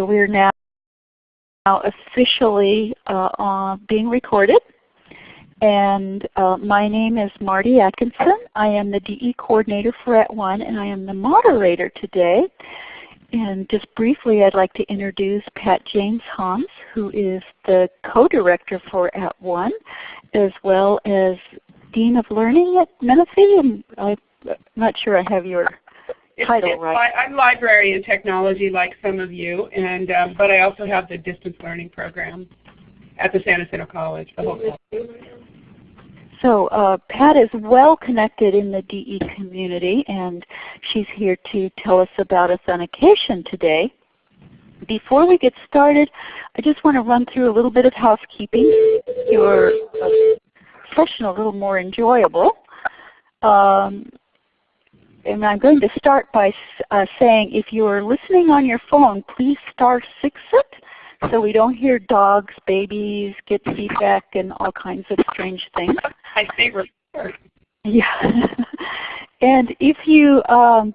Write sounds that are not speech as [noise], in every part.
so we're now, now officially uh, being recorded. And uh, my name is Marty Atkinson. I am the DE coordinator for At @ONE and I am the moderator today. And just briefly I'd like to introduce Pat James Hans who is the co-director for At @ONE as well as Dean of Learning at Menifee. I'm not sure I have your title right. I'm library and technology like some of you, and um, but I also have the distance learning program at the San Jacinto College. So uh, Pat is well connected in the DE community and she's here to tell us about authentication today. Before we get started, I just want to run through a little bit of housekeeping. Your uh, session a little more enjoyable. Um, and I'm going to start by uh, saying if you're listening on your phone, please star 6 it so we don't hear dogs, babies, get feedback, and all kinds of strange things. [laughs] My favorite part. Yeah. [laughs] and if you um,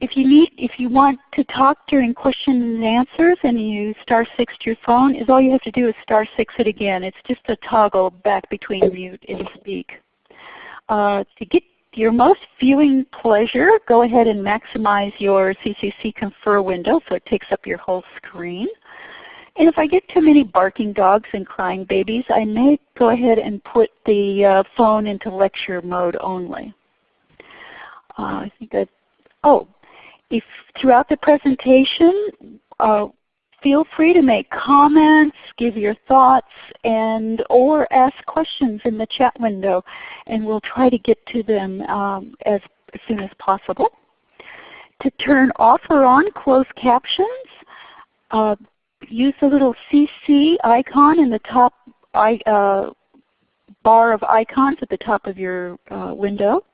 if you need if you want to talk during questions and answers and you star six to your phone, is all you have to do is star six it again. It's just a toggle back between mute and speak. Uh, to get your most viewing pleasure, go ahead and maximize your CCC Confer window so it takes up your whole screen. And if I get too many barking dogs and crying babies, I may go ahead and put the uh, phone into lecture mode only. Uh, I think that, oh, if throughout the presentation, uh, feel free to make comments, give your thoughts, and or ask questions in the chat window, and we'll try to get to them um, as, as soon as possible. To turn off or on closed captions, uh, use the little CC icon in the top uh, bar of icons at the top of your uh, window.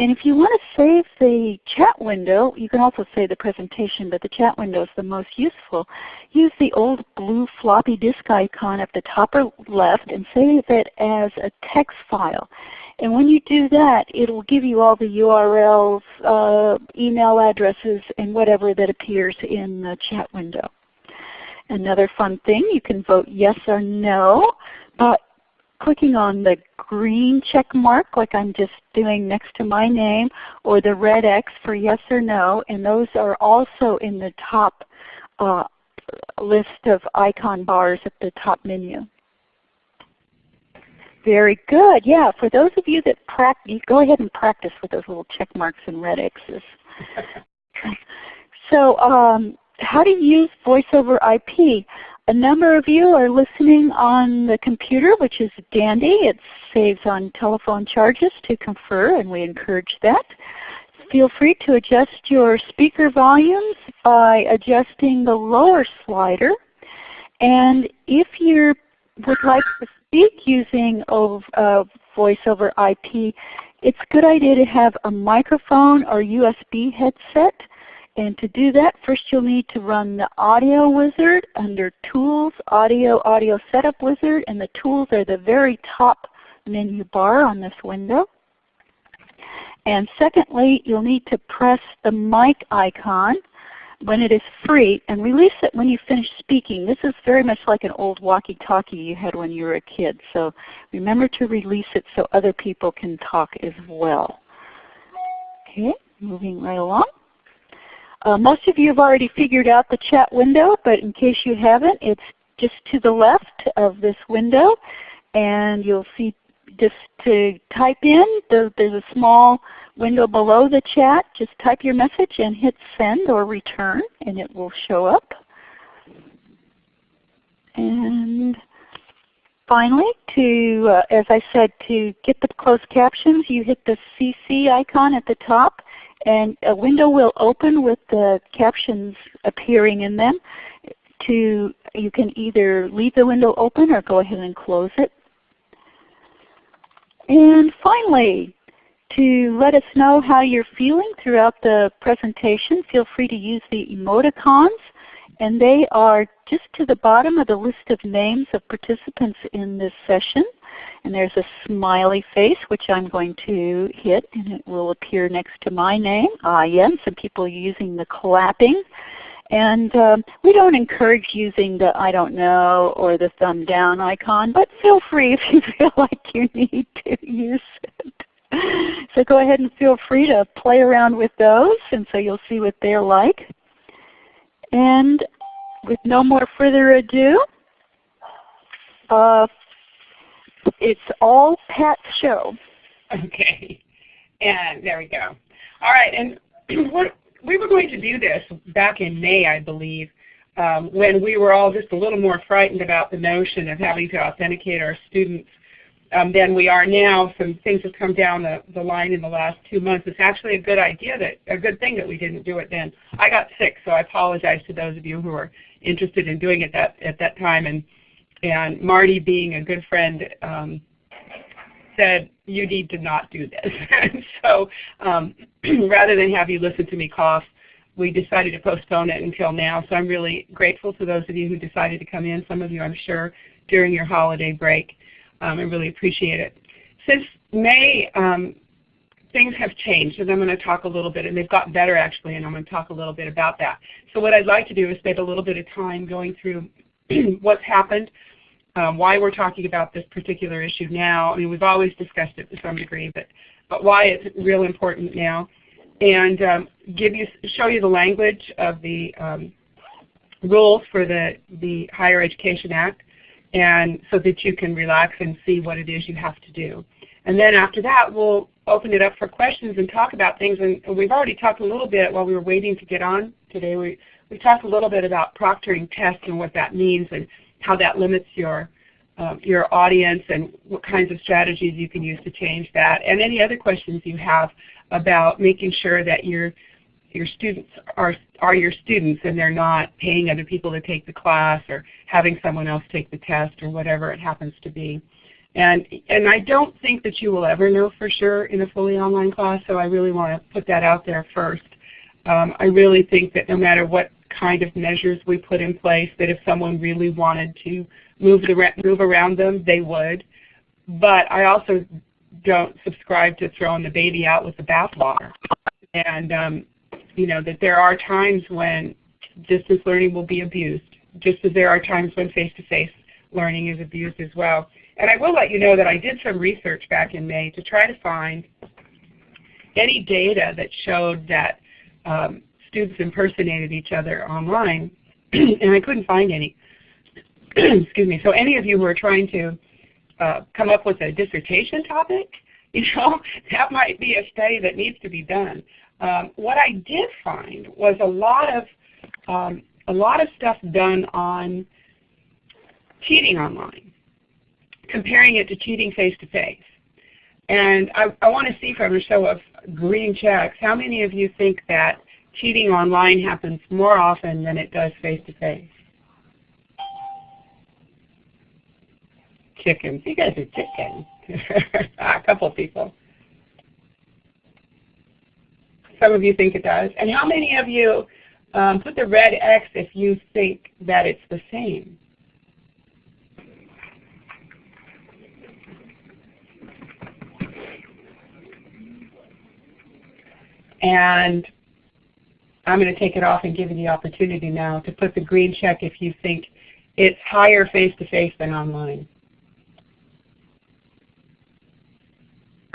And if you want to save the chat window, you can also save the presentation, but the chat window is the most useful. Use the old blue floppy disk icon at the top or left and save it as a text file. And when you do that, it will give you all the URLs, uh, email addresses, and whatever that appears in the chat window. Another fun thing, you can vote yes or no by clicking on the green check mark like I'm just doing next to my name or the red X for yes or no and those are also in the top uh, list of icon bars at the top menu. Very good. Yeah, for those of you that practice, go ahead and practice with those little check marks and red X's. [laughs] so um, how to use voice over IP. A number of you are listening on the computer, which is dandy. It saves on telephone charges to confer, and we encourage that. Feel free to adjust your speaker volumes by adjusting the lower slider. And if you would like to speak using uh, voice over IP, it's a good idea to have a microphone or USB headset and to do that, first you'll need to run the Audio Wizard under Tools, Audio, Audio Setup Wizard, and the tools are the very top menu bar on this window. And secondly, you'll need to press the mic icon when it is free and release it when you finish speaking. This is very much like an old walkie-talkie you had when you were a kid. So remember to release it so other people can talk as well. Okay, moving right along. Uh, most of you have already figured out the chat window, but in case you haven't, it's just to the left of this window. And you'll see just to type in, there's a small window below the chat. Just type your message and hit send or return and it will show up. And finally, to uh, as I said, to get the closed captions, you hit the CC icon at the top and a window will open with the captions appearing in them. To You can either leave the window open or go ahead and close it. And finally, to let us know how you're feeling throughout the presentation, feel free to use the emoticons. And they are just to the bottom of the list of names of participants in this session. And there's a smiley face which I'm going to hit and it will appear next to my name. Ah, yeah, some people using the clapping. And um, we don't encourage using the I don't know or the thumb down icon, but feel free if you [laughs] feel like you need to use it. So go ahead and feel free to play around with those and so you'll see what they're like. And with no more further ado, uh, it's all Pat's show. Okay. And there we go. All right. And [clears throat] we were going to do this back in May, I believe, um, when we were all just a little more frightened about the notion of having to authenticate our students um, than we are now. Some things have come down the, the line in the last two months. It's actually a good idea that a good thing that we didn't do it then. I got sick, so I apologize to those of you who are interested in doing it that at that time. And and Marty, being a good friend, um, said you need to not do this. [laughs] so um, [clears throat] rather than have you listen to me cough, we decided to postpone it until now. So I'm really grateful to those of you who decided to come in. Some of you, I'm sure, during your holiday break. Um, I really appreciate it. Since May, um, things have changed, and I'm going to talk a little bit, and they've gotten better actually, and I'm going to talk a little bit about that. So what I'd like to do is spend a little bit of time going through [clears throat] what's happened, um, why we're talking about this particular issue now. I mean, we've always discussed it to some degree, but, but why it's real important now, and um, give you, show you the language of the um, rules for the, the Higher Education Act, and so that you can relax and see what it is you have to do. And then after that, we'll open it up for questions and talk about things. And we've already talked a little bit while we were waiting to get on today. We, we talked a little bit about proctoring tests and what that means and how that limits your, uh, your audience and what kinds of strategies you can use to change that. And any other questions you have about making sure that your, your students are, are your students and they're not paying other people to take the class or having someone else take the test or whatever it happens to be. And, and I don't think that you will ever know for sure in a fully online class, so I really want to put that out there first. Um, I really think that no matter what kind of measures we put in place, that if someone really wanted to move, the, move around them, they would. But I also don't subscribe to throwing the baby out with the bathwater. And um, you know, that there are times when distance learning will be abused, just as there are times when face-to-face -face learning is abused as well. And I will let you know that I did some research back in May to try to find any data that showed that um, students impersonated each other online, [clears throat] and I couldn't find any. [clears throat] Excuse me. So any of you who are trying to uh, come up with a dissertation topic, [laughs] you know, that might be a study that needs to be done. Um, what I did find was a lot of um, a lot of stuff done on cheating online comparing it to cheating face-to-face. And I, I want to see from a show of green checks, how many of you think that cheating online happens more often than it does face-to-face? -face? Chickens. You guys are chickens. [laughs] a couple people. Some of you think it does. And how many of you um, put the red X if you think that it's the same? And I'm going to take it off and give you the opportunity now to put the green check if you think it's higher face-to-face -face than online.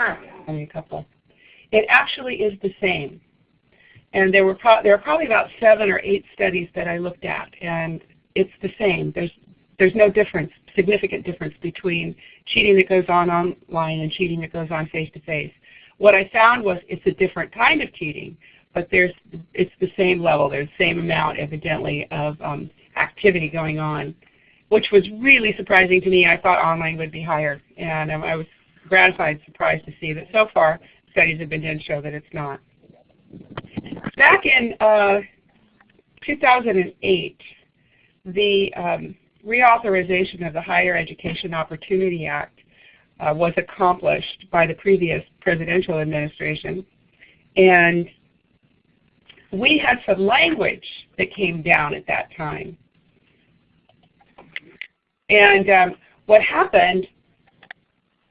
Ah, only a couple. It actually is the same. And there were there are probably about seven or eight studies that I looked at, and it's the same. There's there's no difference, significant difference between cheating that goes on online and cheating that goes on face to face. What I found was it's a different kind of cheating, but there's it's the same level. There's the same amount, evidently, of um, activity going on, which was really surprising to me. I thought online would be higher, and um, I was gratified, surprised to see that so far studies have been done show that it's not. Back in uh, 2008, the um, reauthorization of the Higher Education Opportunity Act uh, was accomplished by the previous presidential administration. And we had some language that came down at that time. And um, what happened,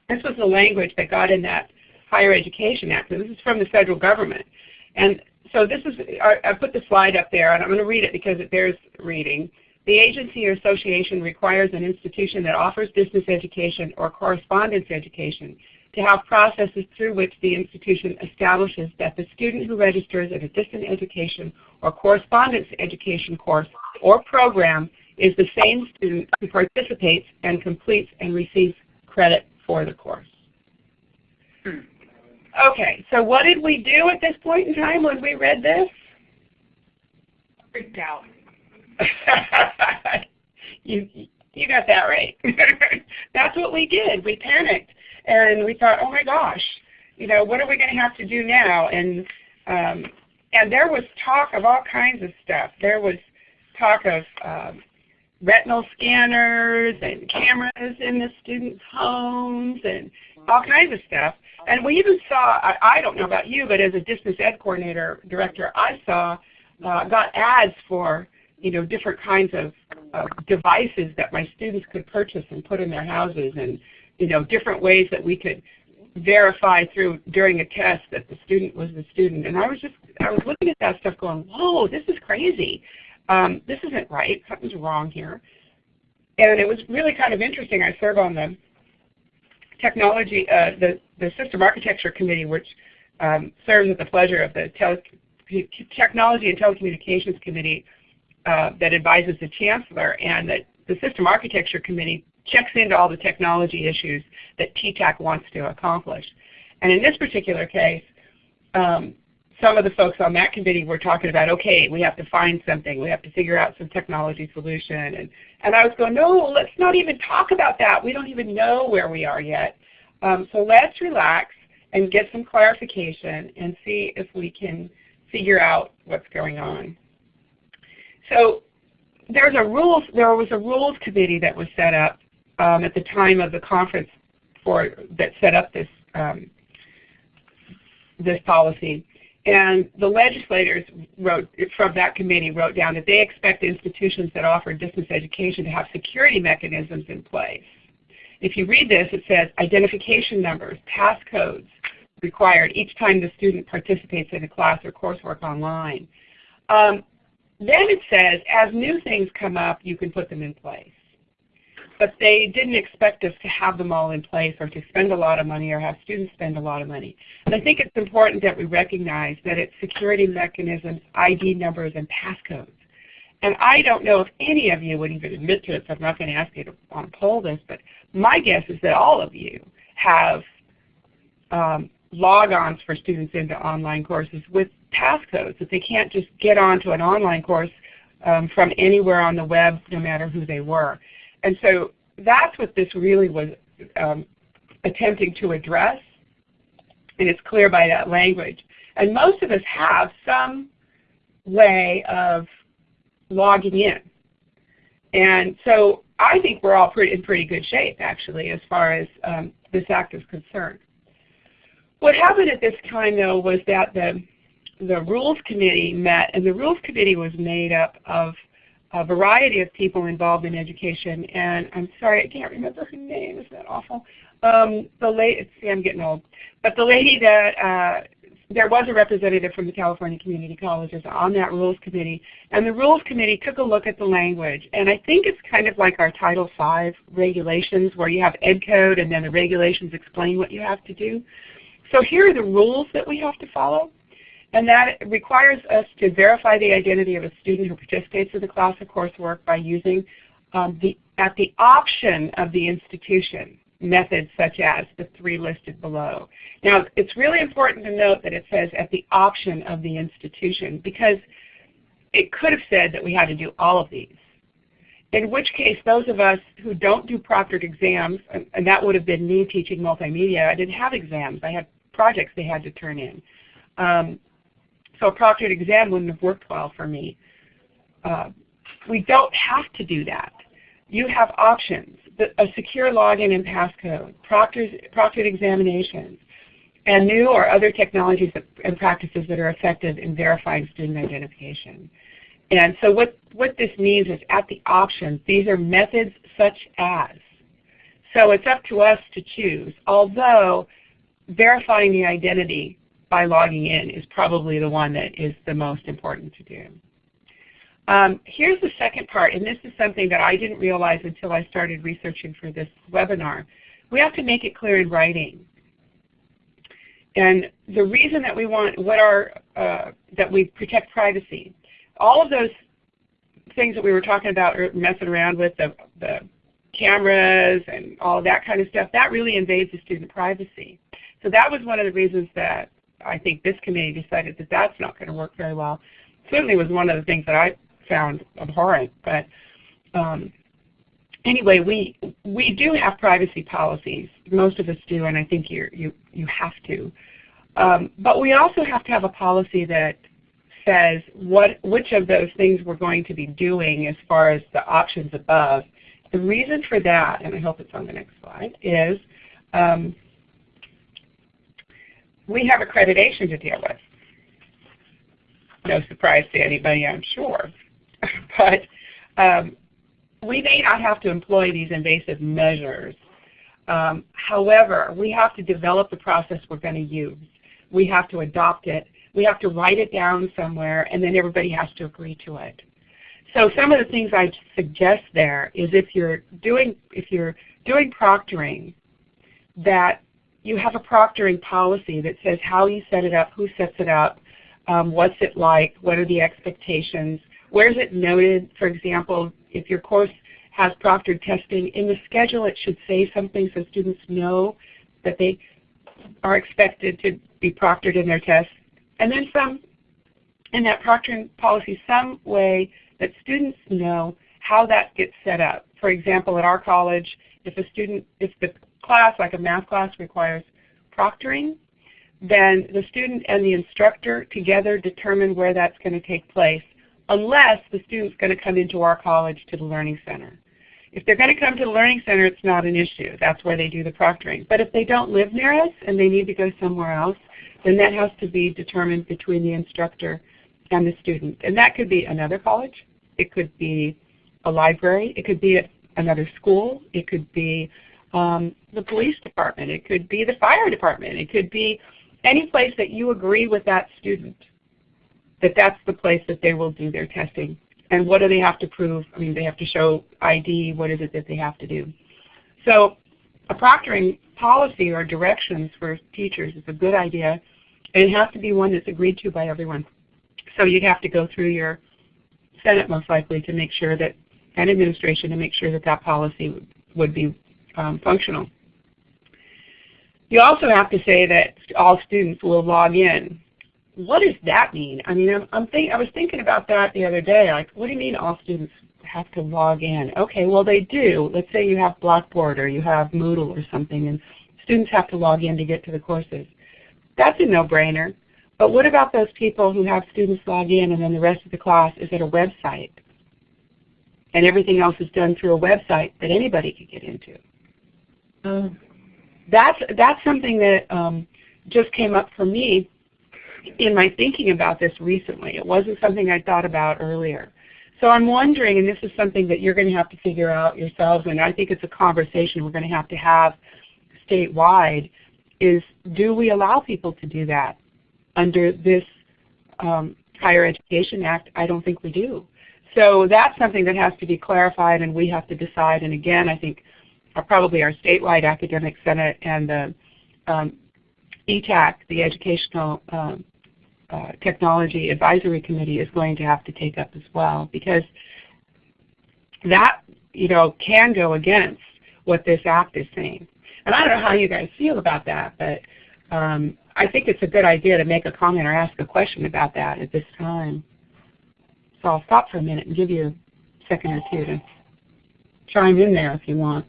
this was the language that got in that Higher Education Act. this is from the federal government. And so this is, I, I put the slide up there and I'm going to read it because it bears reading. The agency or association requires an institution that offers distance education or correspondence education to have processes through which the institution establishes that the student who registers at a distance education or correspondence education course or program is the same student who participates and completes and receives credit for the course. Hmm. Okay, so what did we do at this point in time when we read this? Freaked out. [laughs] you, you got that right. [laughs] That's what we did. We panicked and we thought, oh my gosh, you know, what are we going to have to do now? And um, and there was talk of all kinds of stuff. There was talk of um, retinal scanners and cameras in the students' homes and all kinds of stuff. And we even saw, I, I don't know about you, but as a distance ed coordinator director, I saw, uh, got ads for you know, different kinds of uh, devices that my students could purchase and put in their houses and you know, different ways that we could verify through during a test that the student was the student. And I was just, I was looking at that stuff going, whoa, this is crazy. Um, this isn't right. Something's wrong here. And it was really kind of interesting. I serve on the technology, uh, the, the system architecture committee, which um, serves at the pleasure of the technology and telecommunications committee uh, that advises the chancellor, and that the system architecture committee checks into all the technology issues that TTAC wants to accomplish. And in this particular case, um, some of the folks on that committee were talking about, okay, we have to find something. We have to figure out some technology solution. And, and I was going, no, let's not even talk about that. We don't even know where we are yet. Um, so let's relax and get some clarification and see if we can figure out what's going on. So there's a rules, there was a rules committee that was set up um, at the time of the conference for that set up this um, this policy. And the legislators wrote from that committee wrote down that they expect institutions that offer distance education to have security mechanisms in place. If you read this, it says identification numbers, passcodes required each time the student participates in a class or coursework online. Um, then it says, as new things come up, you can put them in place but they didn't expect us to have them all in place or to spend a lot of money or have students spend a lot of money. And I think it's important that we recognize that it's security mechanisms, ID numbers, and passcodes. And I don't know if any of you would even admit to it, so I'm not going to ask you to um, poll this, but my guess is that all of you have um, logons for students into online courses with passcodes, that they can't just get onto an online course um, from anywhere on the web, no matter who they were. And so that's what this really was um, attempting to address, and it's clear by that language. And most of us have some way of logging in. And so I think we're all pretty, in pretty good shape, actually, as far as um, this act is concerned. What happened at this time, though, was that the, the Rules Committee met, and the Rules Committee was made up of a variety of people involved in education, and I'm sorry, I can't remember her name. Isn't that awful? Um, the lady, see, I'm getting old. But the lady that uh, there was a representative from the California Community Colleges on that rules committee, and the rules committee took a look at the language, and I think it's kind of like our Title V regulations where you have ed code and then the regulations explain what you have to do. So here are the rules that we have to follow. And that requires us to verify the identity of a student who participates in the class or coursework by using um, the, at the option of the institution methods such as the three listed below. Now it's really important to note that it says at the option of the institution because it could have said that we had to do all of these. In which case those of us who don't do proctored exams, and, and that would have been me teaching multimedia, I didn't have exams, I had projects they had to turn in. Um, so a proctored exam wouldn't have worked well for me. Uh, we don't have to do that. You have options, a secure login and passcode, proctored, proctored examinations, and new or other technologies and practices that are effective in verifying student identification. And so what, what this means is at the options, these are methods such as. So it's up to us to choose, although verifying the identity by logging in is probably the one that is the most important to do. Um, here's the second part, and this is something that I didn't realize until I started researching for this webinar. We have to make it clear in writing. And the reason that we want, what are, uh, that we protect privacy. All of those things that we were talking about messing around with, the, the cameras and all that kind of stuff, that really invades the student privacy. So that was one of the reasons that I think this committee decided that that's not going to work very well. Certainly was one of the things that I found abhorrent. But um, anyway, we we do have privacy policies. Most of us do, and I think you you you have to. Um, but we also have to have a policy that says what which of those things we're going to be doing as far as the options above. The reason for that, and I hope it's on the next slide, is um, we have accreditation to deal with. No surprise to anybody, I'm sure. [laughs] but um, we may not have to employ these invasive measures. Um, however, we have to develop the process we're going to use. We have to adopt it. We have to write it down somewhere, and then everybody has to agree to it. So some of the things I suggest there is if you're doing if you're doing proctoring, that you have a proctoring policy that says how you set it up, who sets it up, um, what's it like, what are the expectations, where is it noted, for example, if your course has proctored testing, in the schedule it should say something so students know that they are expected to be proctored in their tests. And then some, in that proctoring policy, some way that students know how that gets set up. For example, at our college, if a student, if the class, like a math class, requires proctoring, then the student and the instructor together determine where that's going to take place unless the student's going to come into our college to the Learning Center. If they're going to come to the Learning Center, it's not an issue. That's where they do the proctoring. But if they don't live near us and they need to go somewhere else, then that has to be determined between the instructor and the student. And that could be another college. It could be a library. It could be another school. It could be um, the police department. It could be the fire department. It could be any place that you agree with that student that that's the place that they will do their testing. And what do they have to prove? I mean, they have to show ID. What is it that they have to do? So a proctoring policy or directions for teachers is a good idea, and it has to be one that's agreed to by everyone. So you'd have to go through your Senate most likely to make sure that, and administration to make sure that that policy would be um, functional. You also have to say that all students will log in what does that mean? I mean, I'm, I'm think, I was thinking about that the other day. Like, what do you mean all students have to log in? Okay, well they do. Let's say you have Blackboard or you have Moodle or something, and students have to log in to get to the courses. That's a no-brainer. But what about those people who have students log in and then the rest of the class is at a website? And everything else is done through a website that anybody could get into. Um, that's, that's something that um, just came up for me in my thinking about this recently. It wasn't something I thought about earlier. So I'm wondering, and this is something that you're going to have to figure out yourselves, and I think it's a conversation we're going to have to have statewide, is do we allow people to do that under this um, Higher Education Act? I don't think we do. So that's something that has to be clarified and we have to decide. And again, I think uh, probably our statewide academic senate and the um, ETAC, the Educational um, uh, Technology Advisory Committee is going to have to take up as well because that you know can go against what this act is saying. And I don't know how you guys feel about that, but um, I think it's a good idea to make a comment or ask a question about that at this time. So I'll stop for a minute and give you a second or two to chime in there if you want.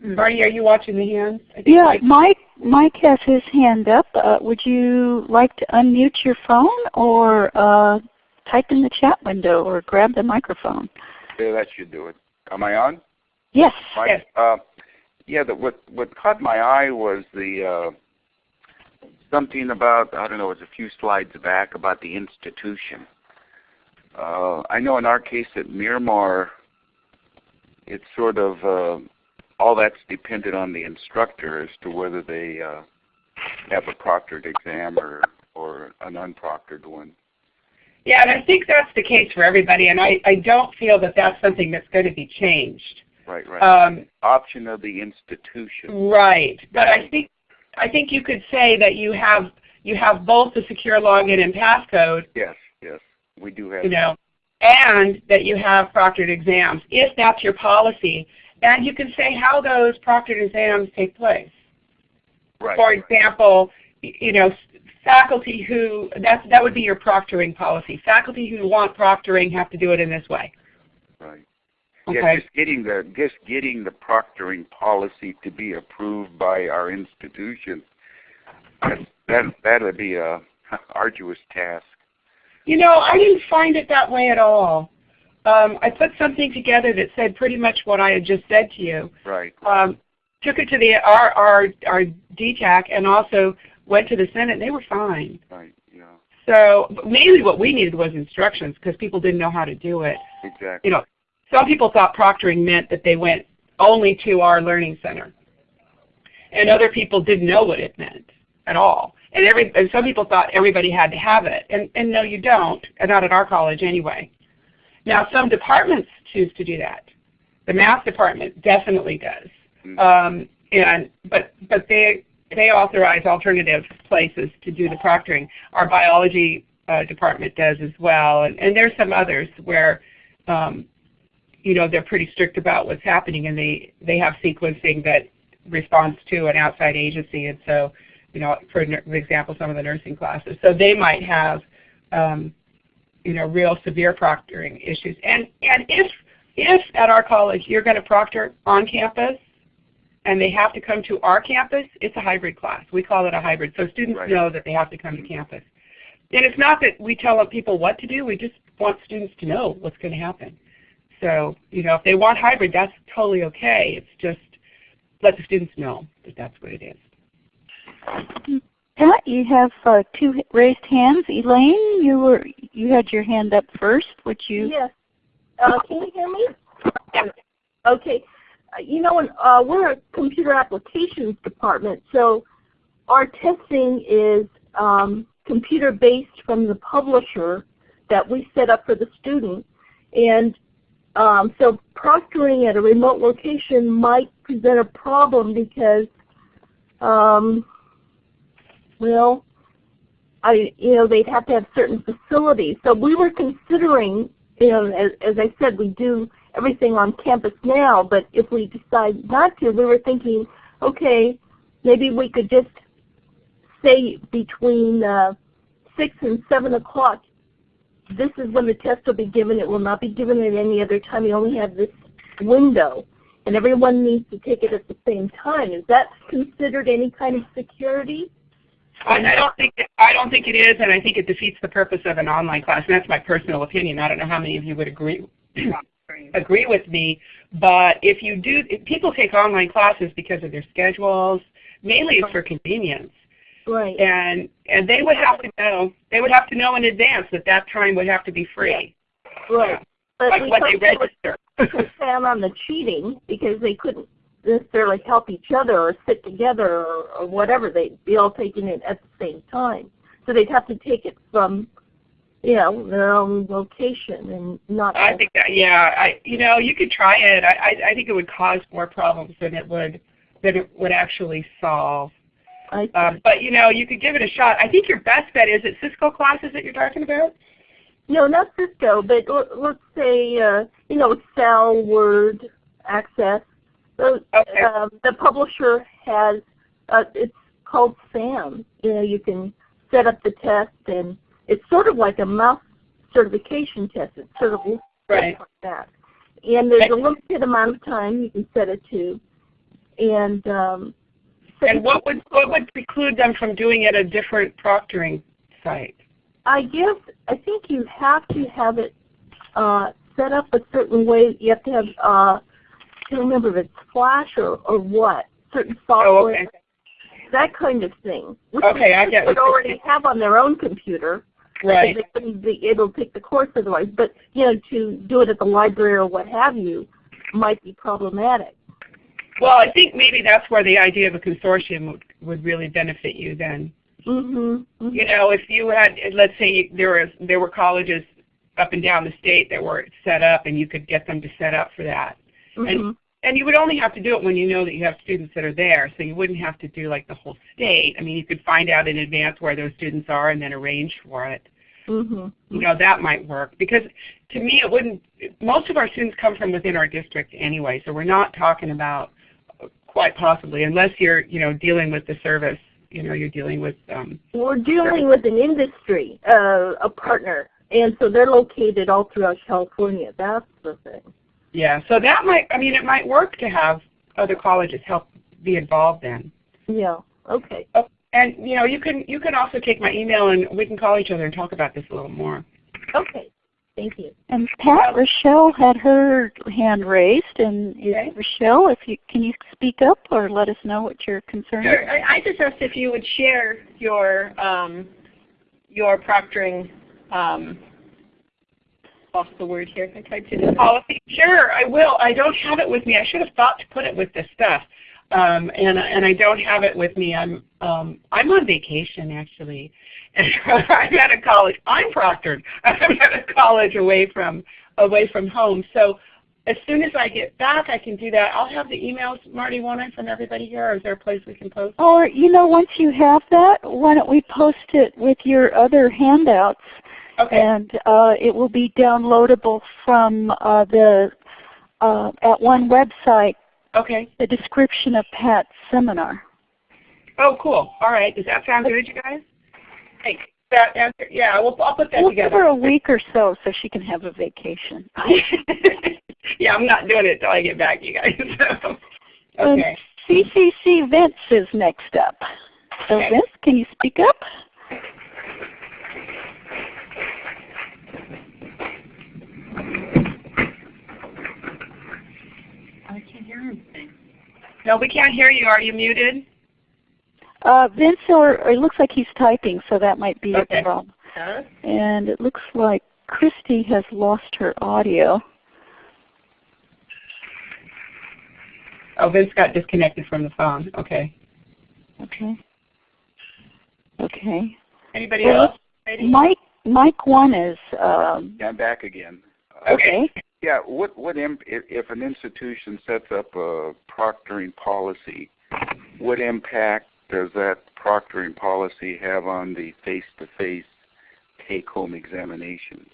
Marty, are you watching the hands? Yeah, Mike, Mike, Mike has his hand up. Uh, would you like to unmute your phone or uh, type in the chat window or grab the microphone? Yeah, that should do it. Am I on? Yes. Mike, yes. Uh, yeah, the, what what caught my eye was the uh, something about I don't know, it was a few slides back about the institution. Uh, I know in our case at Miramar, it's sort of uh, all that's dependent on the instructor as to whether they uh, have a proctored exam or or an unproctored one. Yeah, and I think that's the case for everybody, and I, I don't feel that that's something that's going to be changed. Right, right. Um, Option of the institution. right, but I think I think you could say that you have you have both the secure login and passcode, Yes, yes, we do have. you know, and that you have proctored exams, if that's your policy. And you can say how those proctored exams take place. right. For example, y- you know, faculty who, that's, that would be your proctoring policy. Faculty who want proctoring have to do it in this way. Right. Okay. Yeah, just getting the just getting the proctoring policy to be approved by our institution. That that that'll be a [laughs] arduous task. You know, I didn't find it that way at all. Um, I put something together that said pretty much what I had just said to you. Right. Um, took it to the our our our DTAC and also went to the Senate. and They were fine. Right. Yeah. So mainly what we needed was instructions because people didn't know how to do it. Exactly. You know, some people thought proctoring meant that they went only to our learning center, and other people didn't know what it meant at all. And every and some people thought everybody had to have it, and and no, you don't, not at our college anyway. Now, some departments choose to do that. The math department definitely does, Mhm. um, and but but they they authorize alternative places to do the proctoring. Our biology uh, department does as well, and, and there's some others where um, you know they're pretty strict about what's happening, and they they have sequencing that responds to an outside agency, and so you know, for example, some of the nursing classes. So they might have, um, you know, real severe proctoring issues. And and if if at our college you're going to proctor on campus, and they have to come to our campus, it's a hybrid class. We call it a hybrid. So students Right. know that they have to come to campus. And it's not that we tell people what to do. We just want students to know what's going to happen. So, you know, if they want hybrid, that's totally okay. It's just let the students know that that's what it is. Pat, you have uh, two raised hands. Elaine, you were you had your hand up first. Would you? Yes. Uh, can you hear me? Okay. Uh, You know, uh, we're a computer applications department, so our testing is um, computer-based from the publisher that we set up for the student. And um, so proctoring at a remote location might present a problem because, um, well, I, you know, they'd have to have certain facilities. So we were considering, you know, as, as I said, we do everything on campus now, but if we decide not to, we were thinking, okay, maybe we could just say between uh, 6 and 7 o'clock, this is when the test will be given. It will not be given at any other time. You only have this window. And everyone needs to take it at the same time. Is that considered any kind of security? I, I don't think I don't think it is, and I think it defeats the purpose of an online class. And that's my personal opinion. I don't know how many of you would agree [coughs] agree with me, but if you do, if people take online classes because of their schedules. Mainly, it's for convenience, Right. and and they would have to know they would have to know in advance that that time would have to be free, Right. But like when they thought they would register. plan on the cheating because they couldn't necessarily help each other or sit together or, or whatever. They'd be all taking it at the same time. So they'd have to take it from, you know, their own location and not. I think that yeah, I you know you could try it. I I, I think it would cause more problems than it would than it would actually solve. I, Um, but you know, you could give it a shot. I think your best bet is it Cisco classes that you're talking about. no, not Cisco, but let's say, uh, you know, Excel, Word, Access. Those, Okay. um, the publisher has, uh, it's called SAM. You know, you can set up the test and it's sort of like a MOUS certification test. It's sort of Right. like that. And there's a limited amount of time you can set it to. And um, And what would what would preclude them from doing it at a different proctoring site? I guess I think you have to have it uh, set up a certain way. You have to have uh, can't remember if it's Flash or, or what certain software, Oh, okay. that kind of thing. Which Okay, I they get would already have on their own computer. Right. They wouldn't be able to take the course otherwise. But you know, to do it at the library or what have you might be problematic. Well, I think maybe that's where the idea of a consortium would, would really benefit you then. Mm-hmm. You know, if you had, let's say there was there were colleges up and down the state that were set up, and you could get them to set up for that. Mm-hmm. And and you would only have to do it when you know that you have students that are there, so you wouldn't have to do like the whole state. I mean, you could find out in advance where those students are and then arrange for it. Mm-hmm. You know, that might work because to me it wouldn't, most of our students come from within our district anyway, so we're not talking about quite possibly, unless you're, you know, dealing with the service, you know, you're dealing with, um, We're dealing with an industry, uh, a partner, and so they're located all throughout California. That's the thing. Yeah, so that might, I mean, it might work to have other colleges help be involved then. Yeah. Okay. And you know, you can you can also take my email and we can call each other and talk about this a little more. Okay. Thank you. And Pat Rochelle had her hand raised, and is Okay. Rochelle, if you can you speak up or let us know what your concern is? Sure. I, I just asked if you would share your um, your proctoring. Um, lost the word here. I typed it in. Policy, sure, I will. I don't have it with me. I should have thought to put it with this stuff, um, and and I don't have it with me. I'm um, I'm on vacation actually, and [laughs] I'm at a college. I'm proctored. [laughs] I'm at a college away from away from home. So as soon as I get back, I can do that. I'll have the emails, Marty, won't I, from everybody here, or is there a place we can post? Or, you know, once you have that, why don't we post it with your other handouts Okay. and uh, it will be downloadable from uh, the uh, @ONE website, Okay. the description of Pat's seminar. Oh, cool. All right. Does that sound good, you guys? Hey, that answer, yeah, we'll, I'll put that We'll give together. her a week or so so she can have a vacation. [laughs] yeah, I'm not doing it till I get back, you guys. [laughs] Okay. CCC Vince is next up. So Okay. Vince, can you speak up? I can't hear anything. No, we can't hear you. Are you muted? Uh, Vince, or, or it looks like he's typing, so that might be Okay. a problem. Huh? And it looks like Christy has lost her audio. Oh, Vince got disconnected from the phone. Okay. Okay. Okay. Anybody Well, else? Mike, Mike one is um, Yeah, I'm back again. Okay. Yeah, what what imp, if, if an institution sets up a proctoring policy, what impact does that proctoring policy have on the face-to-face take-home examination?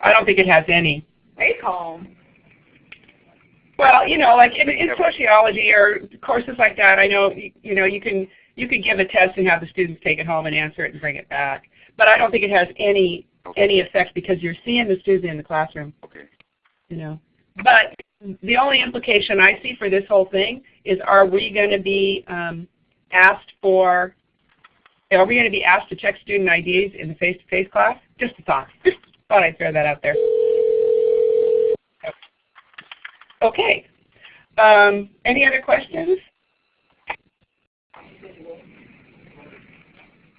I don't think it has any. Take home. Well, you know, like in, in sociology or courses like that, I know you, you know you can you could give a test and have the students take it home and answer it and bring it back. But I don't think it has any Okay. any effect because you're seeing the student in the classroom. Okay. you know. But the only implication I see for this whole thing is are we going to be um, asked for, are we going to be asked to check student IDs in the face-to-face class? Just a thought. Just thought I'd throw that out there. Okay. Um, any other questions?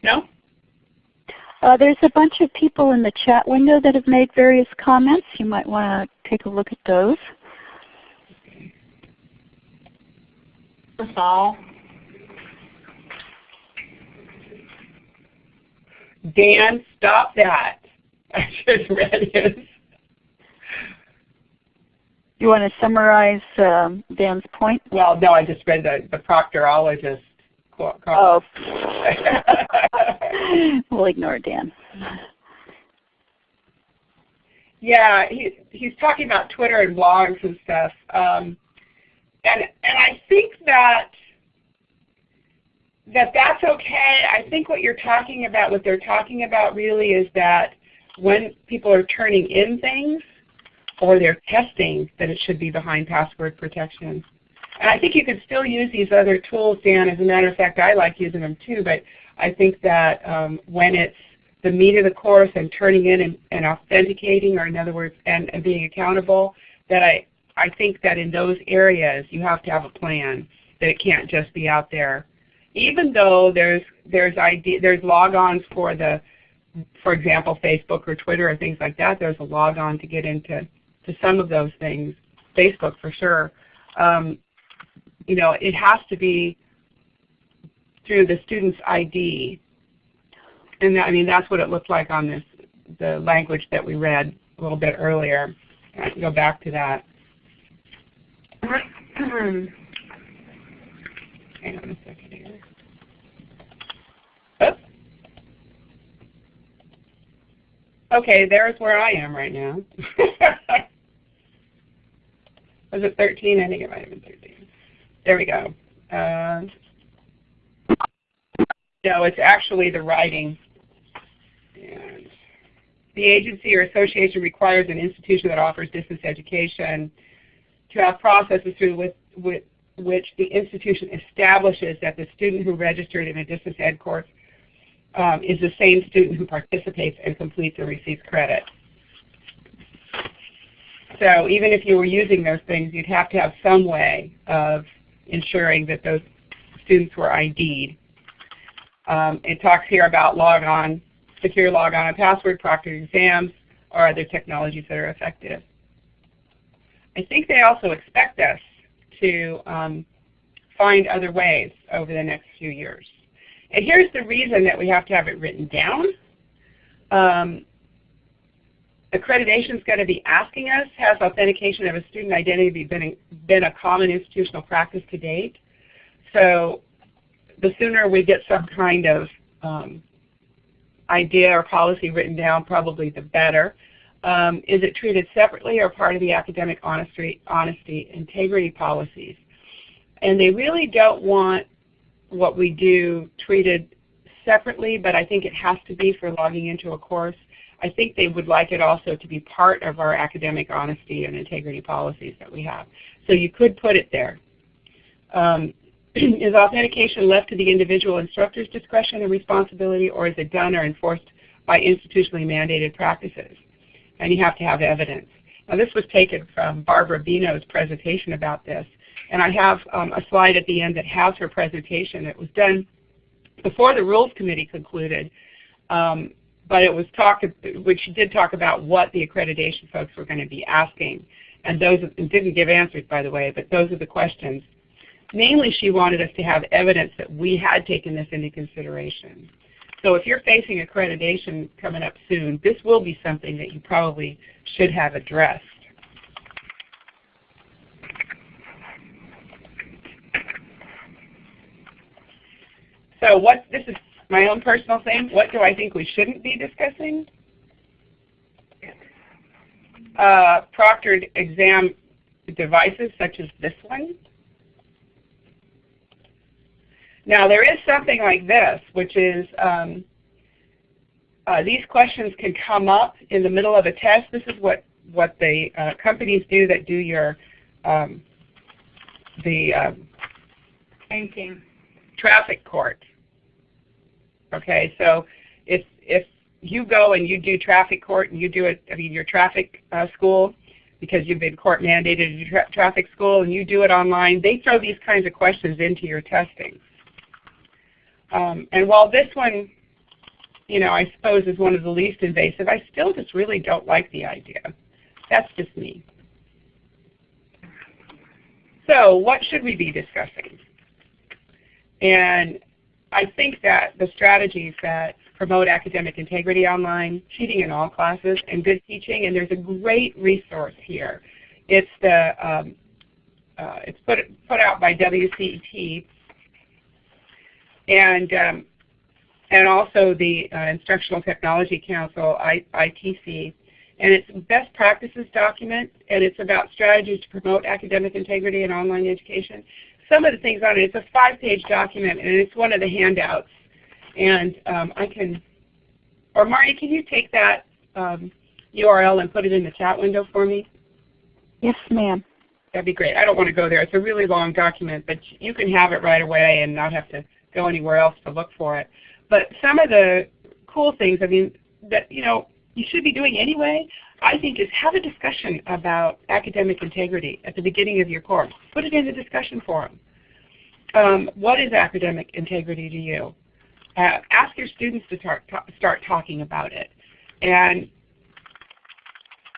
No? Uh, there's a bunch of people in the chat window that have made various comments. You might want to take a look at those. All. Dan, stop that. [laughs] I just read his. You want to summarize um, Dan's point? Well, no, I just read the, the proctorologist quote. Oh. [laughs] [laughs] we'll ignore Dan. yeah, he, he's talking about Twitter and blogs and stuff. Um, and, and I think that that that's okay. I think what you're talking about, what they're talking about really is that when people are turning in things or they're testing, that it should be behind password protection. And I think you could still use these other tools, Dan. As a matter of fact, I like using them too, but I think that um, when it's the meat of the course and turning in and, and authenticating, or in other words, and, and being accountable, that I, I think that in those areas you have to have a plan, that it can't just be out there. Even though there's, there's, idea, there's logons for the, for example, Facebook or Twitter or things like that, there's a logon to get into to some of those things, Facebook for sure. Um, you know, it has to be through the student's ID. And I mean, that's what it looked like on this, the language that we read a little bit earlier. I can go back to that. [clears throat] Hang on a second here. Okay, there's where I am right now. [laughs] Was it 13? I think it might have been 13. There we go. Uh, no, it's actually the writing. And the agency or association requires an institution that offers distance education to have processes through with, with which the institution establishes that the student who registered in a distance ed course um, is the same student who participates and completes and receives credit. So even if you were using those things, you'd have to have some way of ensuring that those students were ID'd. Um, it talks here about log on, secure log on and password, proctored exams, or other technologies that are effective. I think they also expect us to um, find other ways over the next few years. And here's the reason that we have to have it written down. Um, accreditation is going to be asking us, has authentication of a student identity been, been a common institutional practice to date? So the sooner we get some kind of um, idea or policy written down, probably the better. Um, is it treated separately or part of the academic honesty, honesty, integrity policies? And they really don't want what we do treated separately, but I think it has to be for logging into a course. I think they would like it also to be part of our academic honesty and integrity policies that we have. So you could put it there. Um, [clears throat] is authentication left to the individual instructor's discretion and responsibility, or is it done or enforced by institutionally mandated practices? And you have to have evidence. Now this was taken from Barbara Beno's presentation about this. And I have um, a slide at the end that has her presentation. It was done before the Rules Committee concluded, um, but it was talk, which she did talk about what the accreditation folks were going to be asking. And those didn't give answers, by the way, but those are the questions. Mainly, she wanted us to have evidence that we had taken this into consideration. So if you're facing accreditation coming up soon, this will be something that you probably should have addressed. So what, this is my own personal thing. What do I think we shouldn't be discussing? Uh, proctored exam devices such as this one. Now there is something like this, which is um, uh, these questions can come up in the middle of a test. This is what, what the uh, companies do that do your um, the um, Banking. traffic court. Okay, so if if you go and you do traffic court and you do it, I mean your traffic uh, school, because you've been court mandated to do tra traffic school and you do it online, they throw these kinds of questions into your testing. Um, and while this one, you know, I suppose is one of the least invasive, I still just really don't like the idea. That's just me. So what should we be discussing? And I think that the strategies that promote academic integrity online, cheating in all classes, and good teaching, and there's a great resource here. It's the um, uh, it's put put out by WCET, and um, and also the uh, Instructional Technology Council, I, ITC, and it's best practices document, and it's about strategies to promote academic integrity in online education some of the things on it. It's a five-page document, and it's one of the handouts. And um, I can, or Marty, can you take that um, URL and put it in the chat window for me? Yes, ma'am. That'd be great. I don't want to go there. It's a really long document, but you can have it right away and not have to go anywhere else to look for it. But some of the cool things, I mean, that you know you should be doing anyway, I think is have a discussion about academic integrity at the beginning of your course. Put it in the discussion forum. Um, what is academic integrity to you? Uh, ask your students to start, talking about it. And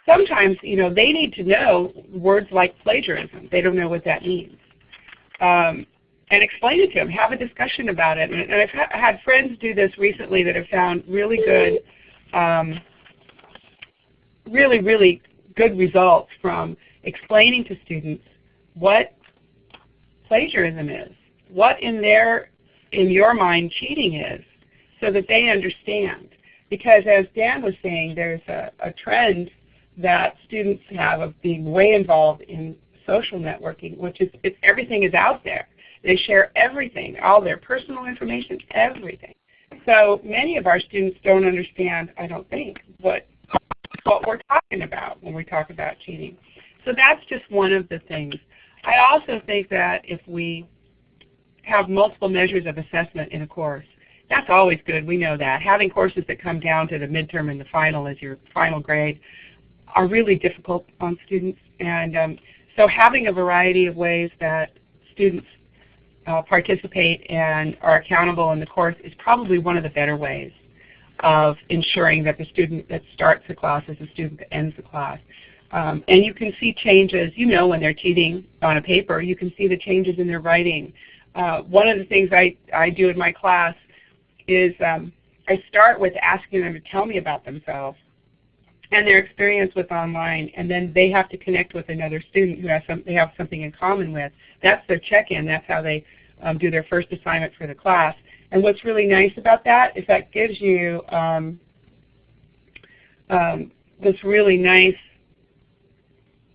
sometimes, you know, they need to know words like plagiarism. They don't know what that means. um, and explain it to them. Have a discussion about it. And, and I've ha had friends do this recently that have found really good, um, really, really good results from explaining to students what plagiarism is, what in their, in your mind cheating is, so that they understand. Because as Dan was saying, there's a, a trend that students have of being way involved in social networking, which is everything is out there. They share everything, all their personal information, everything. So many of our students don't understand, I don't think, what what we're talking about when we talk about cheating. So that's just one of the things. I also think that if we have multiple measures of assessment in a course, that's always good. We know that. Having courses that come down to the midterm and the final as your final grade are really difficult on students. And um, so having a variety of ways that students uh, participate and are accountable in the course is probably one of the better ways of ensuring that the student that starts the class is the student that ends the class. Um, and you can see changes, you know when they're cheating on a paper, you can see the changes in their writing. Uh, one of the things I, I do in my class is um, I start with asking them to tell me about themselves and their experience with online, and then they have to connect with another student who has some, they have something in common with. That's their check-in. That's how they um, do their first assignment for the class. And what's really nice about that is that gives you um, um, this really nice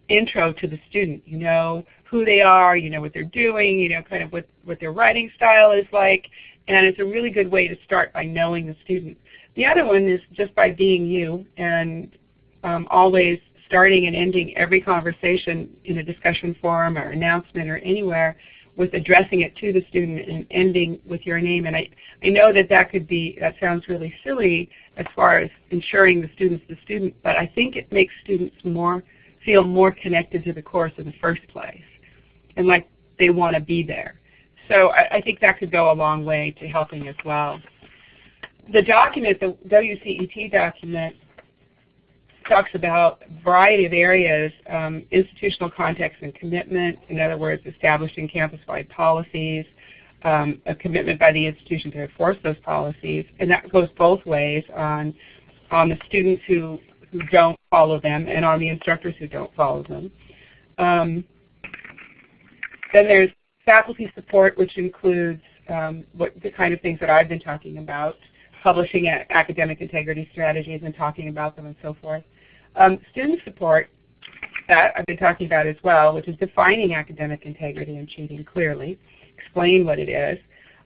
intro to the student. You know who they are, you know what they're doing, you know kind of what, what their writing style is like, and it's a really good way to start by knowing the student. The other one is just by being you and um, always starting and ending every conversation in a discussion forum or announcement or anywhere with addressing it to the student and ending with your name. And I, I know that that could be, that sounds really silly as far as ensuring the student's the student, but I think it makes students more, feel more connected to the course in the first place and like they want to be there. So I, I think that could go a long way to helping as well. The document, the WCET document, talks about a variety of areas, um, institutional context and commitment, in other words, establishing campus-wide policies, um, a commitment by the institution to enforce those policies, and that goes both ways on, on the students who, who don't follow them and on the instructors who don't follow them. Um, then there's faculty support, which includes um, what, the kind of things that I've been talking about, publishing academic integrity strategies and talking about them and so forth. Um, student support, that I've been talking about as well, which is defining academic integrity and cheating clearly, explain what it is,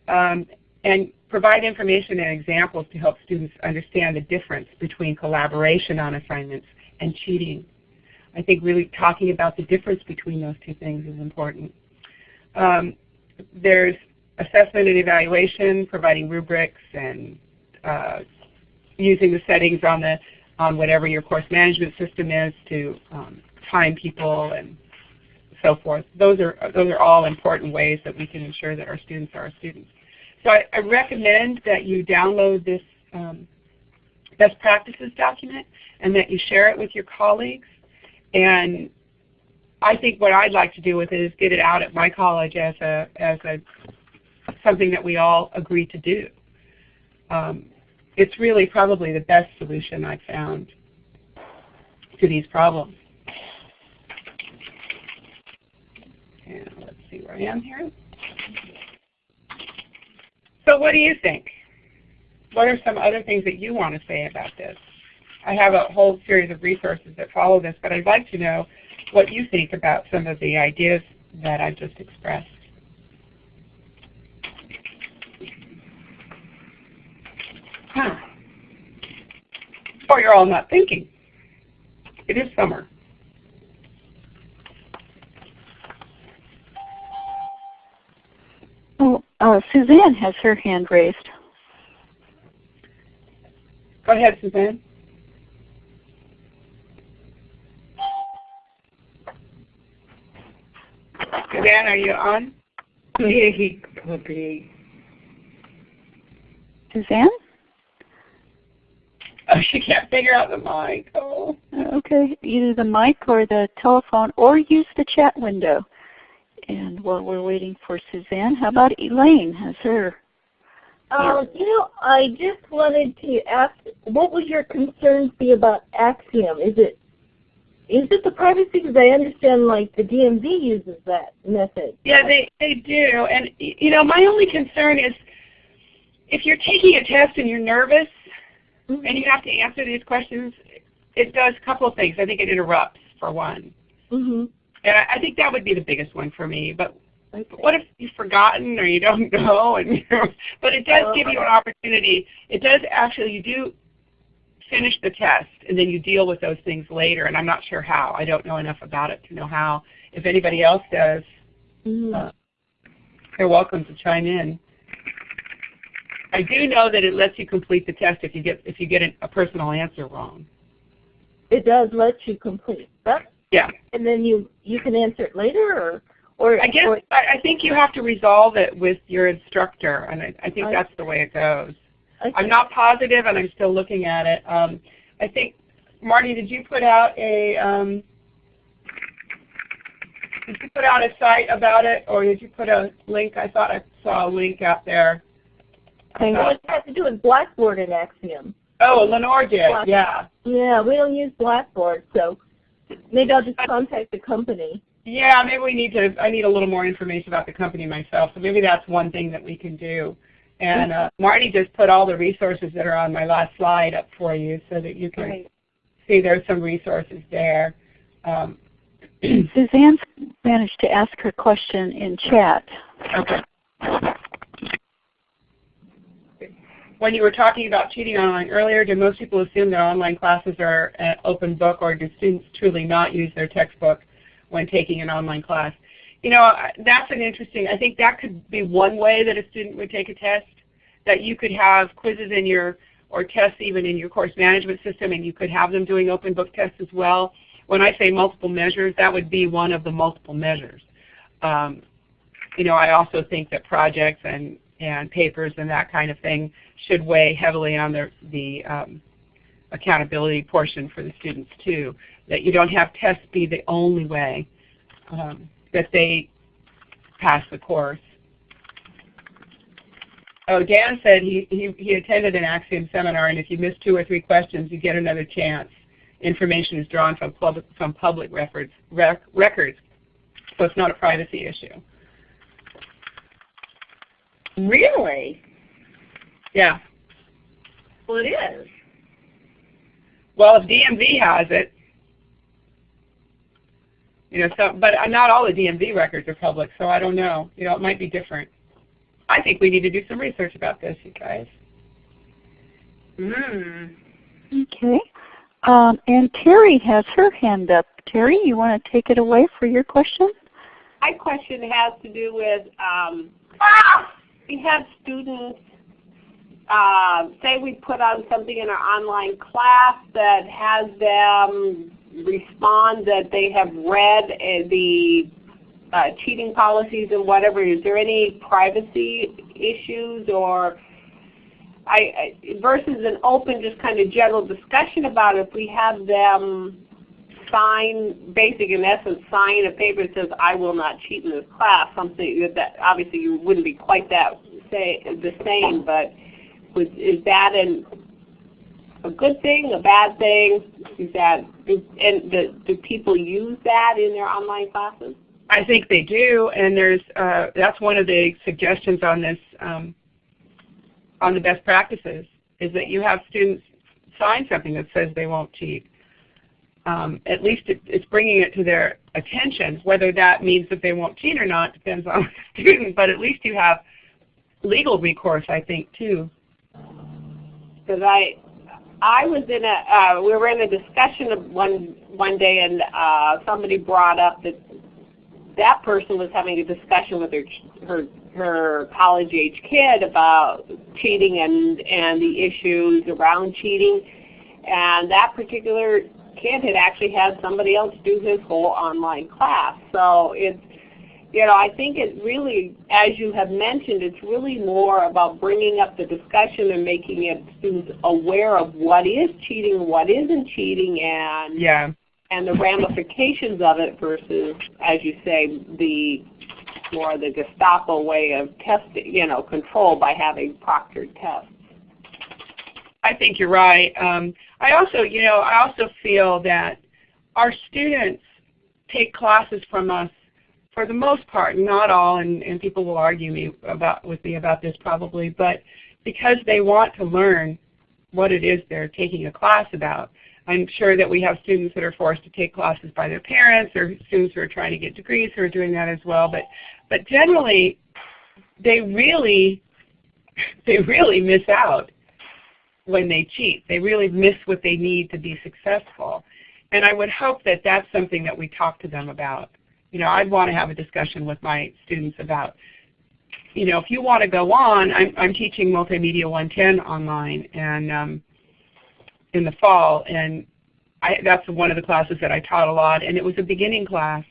um, and provide information and examples to help students understand the difference between collaboration on assignments and cheating. I think really talking about the difference between those two things is important. Um, there's assessment and evaluation, providing rubrics and uh, using the settings on the on whatever your course management system is to um, time people and so forth. Those are, those are all important ways that we can ensure that our students are our students. So I, I recommend that you download this um, best practices document and that you share it with your colleagues. And I think what I'd like to do with it is get it out at my college as a, as a something that we all agree to do. Um, it's really probably the best solution I've found to these problems. And let's see where I am here. So what do you think? What are some other things that you want to say about this? I have a whole series of resources that follow this, but I'd like to know what you think about some of the ideas that I've just expressed. Huh. Or you're all not thinking. It is summer. Oh, uh, Suzanne has her hand raised. Go ahead, Suzanne. Suzanne, are you on? [laughs] Suzanne? [laughs] Oh, she can't figure out the mic. Oh. Okay, either the mic or the telephone, or use the chat window. And while we're waiting for Suzanne, how about Elaine? Has her? Uh, you know, I just wanted to ask, what would your concerns be about Acxiom? Is it is it the privacy? Because I understand like the DMV uses that method. Yeah, they, they do. And you know, my only concern is if you're taking a test and you're nervous. And you have to answer these questions, it does a couple of things. I think it interrupts for one. Mm-hmm. And I, I think that would be the biggest one for me. But okay. what if you've forgotten or you don't [laughs] know? And but it does give you an opportunity. It does actually. You do finish the test and then you deal with those things later. And I'm not sure how. I don't know enough about it to know how. If anybody else does, mm-hmm. uh, they're welcome to chime in. I do know that it lets you complete the test if you get if you get a personal answer wrong. It does let you complete that. Yeah. And then you you can answer it later, or or I guess or, I think you have to resolve it with your instructor, and I, I think I, that's the way it goes. Okay. I'm not positive, and I'm still looking at it. Um, I think, Marty, did you put out a um, did you put out a site about it, or did you put a link? I thought I saw a link out there. I know it has to do with Blackboard and Acxiom. Oh, Lenore did. Blackboard. Yeah. Yeah, we don't use Blackboard, so maybe I'll just contact the company. Yeah, maybe we need to. I need a little more information about the company myself. So maybe that's one thing that we can do. And uh, Marty just put all the resources that are on my last slide up for you so that you can right. see there's some resources there. Um, [clears throat] Suzanne managed to ask her question in chat. Okay. When you were talking about cheating online earlier, do most people assume that online classes are an open book or do students truly not use their textbook when taking an online class? You know, that's an interesting, I think that could be one way that a student would take a test, that you could have quizzes in your, or tests even in your course management system, and you could have them doing open book tests as well. When I say multiple measures, that would be one of the multiple measures. Um, you know, I also think that projects and, and papers and that kind of thing should weigh heavily on the, the um, accountability portion for the students too, that you don't have tests be the only way. Um, that they pass the course. Oh, Dan said he, he, he attended an Acxiom seminar, and if you miss two or three questions, you get another chance. Information is drawn from public, from public records, rec, records, so it's not a privacy issue. Really? Yeah. Well, it is. Well, if DMV has it, you know, so but not all the DMV records are public, so I don't know. You know, it might be different. I think we need to do some research about this, you guys. Mm. Okay. Um, and Terry has her hand up. Terry, you want to take it away for your question? My question has to do with um, we have students, uh, say we put on something in our online class that has them respond that they have read uh, the uh, cheating policies and whatever. Is there any privacy issues or I, I, versus an open, just kind of general discussion about it? If we have them sign, basic in essence, sign a paper that says, "I will not cheat in this class," something that obviously you wouldn't be quite that say the same, but is that an a good thing, a bad thing? Is that and the, do people use that in their online classes? I think they do, and there's uh, that's one of the suggestions on this um, on the best practices is that you have students sign something that says they won't cheat. Um, at least it, it's bringing it to their attention. Whether that means that they won't cheat or not depends on [laughs] the student, but at least you have legal recourse, I think, too. Because I I was in a, uh, we were in a discussion one one day, and uh, somebody brought up that that person was having a discussion with her her her college age kid about cheating and and the issues around cheating, and that particular kid had actually had somebody else do his whole online class. So it's you know, I think it really, as you have mentioned, it's really more about bringing up the discussion and making it students aware of what is cheating, what isn't cheating, and yeah. and the ramifications of it versus, as you say, the more the Gestapo way of testing, you know, control by having proctored tests. I think you're right. Um, I also, you know, I also feel that our students take classes from us for the most part, not all, and, and people will argue me about with me about this probably, but because they want to learn what it is they're taking a class about. I'm sure that we have students that are forced to take classes by their parents or students who are trying to get degrees who are doing that as well. But, but generally, they really, [laughs] they really miss out when they cheat. They really miss what they need to be successful. And I would hope that that's something that we talk to them about. You know, I'd want to have a discussion with my students about, you know, if you want to go on, I'm, I'm teaching Multimedia 110 online and um, in the fall, and I, that's one of the classes that I taught a lot, and it was a beginning class.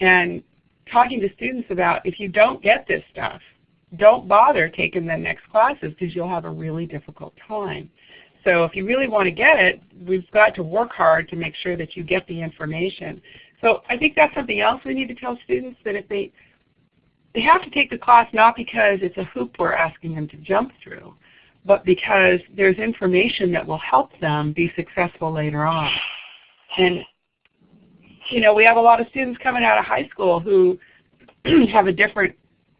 And talking to students about if you don't get this stuff, don't bother taking the next classes because you'll have a really difficult time. So if you really want to get it, we've got to work hard to make sure that you get the information. So I think that's something else we need to tell students that if they they have to take the class not because it's a hoop we're asking them to jump through, but because there's information that will help them be successful later on. And you know, we have a lot of students coming out of high school who [clears throat] have a different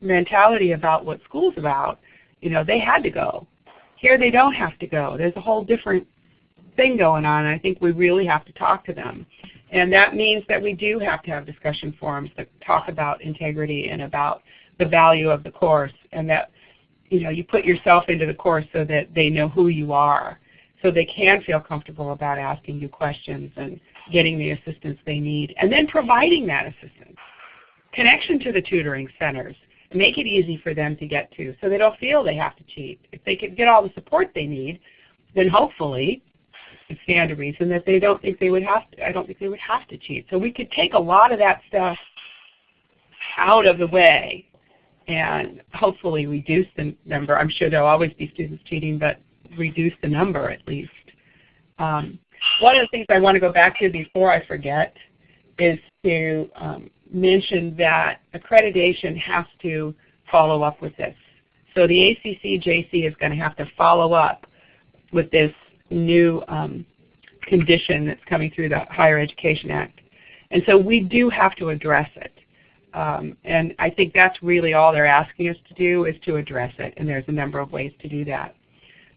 mentality about what school's about. You know, they had to go. Here they don't have to go. There's a whole different thing going on. I think we really have to talk to them. And that means that we do have to have discussion forums that talk about integrity and about the value of the course and that you know you put yourself into the course so that they know who you are so they can feel comfortable about asking you questions and getting the assistance they need and then providing that assistance. Connection to the tutoring centers. Make it easy for them to get to so they don't feel they have to cheat. If they can get all the support they need, then hopefully stand a reason that they don't think they would have to, I don't think they would have to cheat. So we could take a lot of that stuff out of the way and hopefully reduce the number. I'm sure there'll always be students cheating, but reduce the number at least. Um, one of the things I want to go back to before I forget is to um, mention that accreditation has to follow up with this. So the ACC-JC is going to have to follow up with this new um, condition that's coming through the Higher Education Act. And so we do have to address it. Um, and I think that's really all they're asking us to do is to address it, and there's a number of ways to do that.